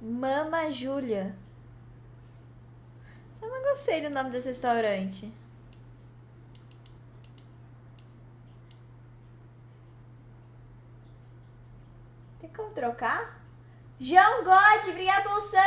Mama Júlia. Eu não gostei do nome desse restaurante. Tem como trocar? João God, obrigado pelo sub!